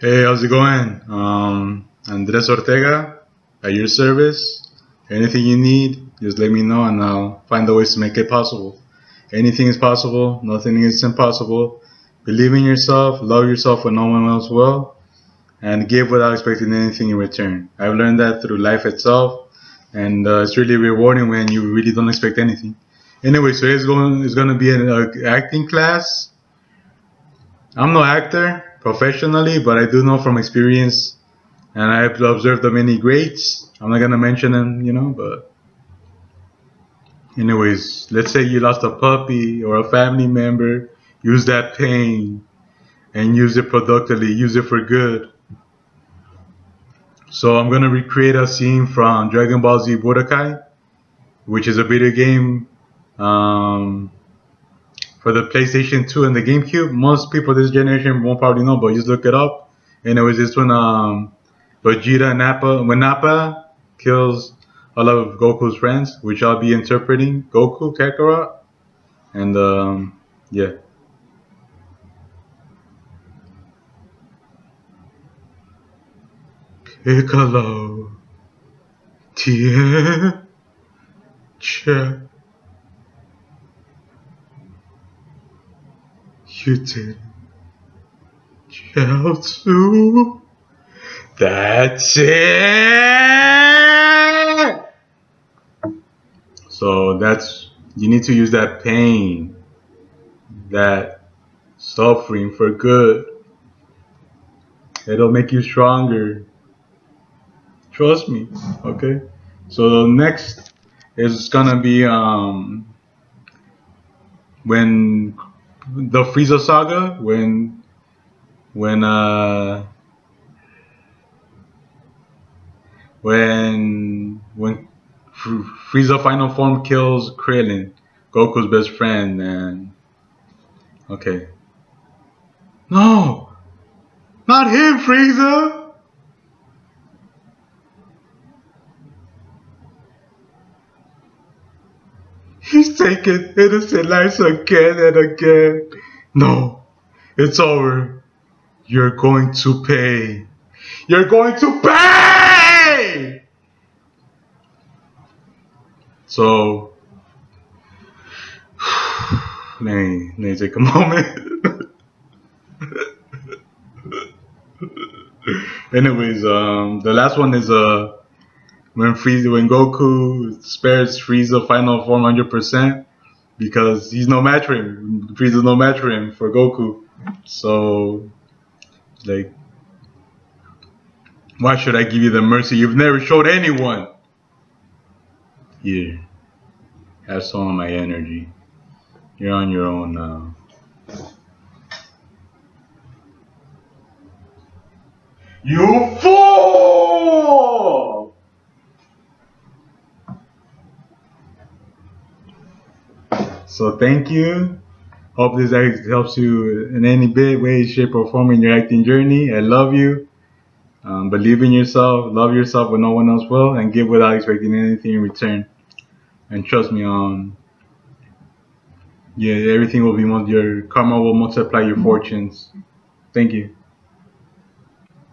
Hey, how's it going? Um, Andres Ortega at your service. Anything you need, just let me know and I'll find the ways to make it possible. Anything is possible, nothing is impossible. Believe in yourself, love yourself when no one else will, and give without expecting anything in return. I've learned that through life itself, and uh, it's really rewarding when you really don't expect anything. Anyway, so it's going it's going to be an uh, acting class. I'm no actor professionally, but I do know from experience, and I've observed the many greats. I'm not gonna mention them, you know, but anyways, let's say you lost a puppy or a family member. Use that pain and use it productively. Use it for good. So I'm gonna recreate a scene from Dragon Ball Z Budokai, which is a video game um, for the PlayStation 2 and the GameCube. Most people this generation won't probably know, but just look it up. And it was this when um, Vegeta Nappa, when Nappa kills all of Goku's friends, which I'll be interpreting Goku Kakarot, and um, yeah. Piccolo, Tien, Che, you did, Chiaotzu, that's it! So that's, you need to use that pain, that suffering for good. It'll make you stronger. Trust me, okay? So the next is gonna be um when the Frieza saga when when uh when when Frieza final form kills Krillin, Goku's best friend, and okay. No, not him, Frieza. He's taking innocent lives again and again. No, it's over. You're going to pay. You're going to pay! So, let me, let me take a moment. Anyways, um, the last one is uh, when Frieza, when Goku spares Frieza final form 100% because he's no match for him. Frieza's no match for him for Goku. So, like, why should I give you the mercy you've never showed anyone? Here, have some of my energy. You're on your own now. You fool! So thank you. Hope this helps you in any bit, way, shape, or form in your acting journey. I love you. Um, believe in yourself, love yourself when no one else will, and give without expecting anything in return. And trust me, um, yeah, everything will be, your karma will multiply your fortunes. Thank you.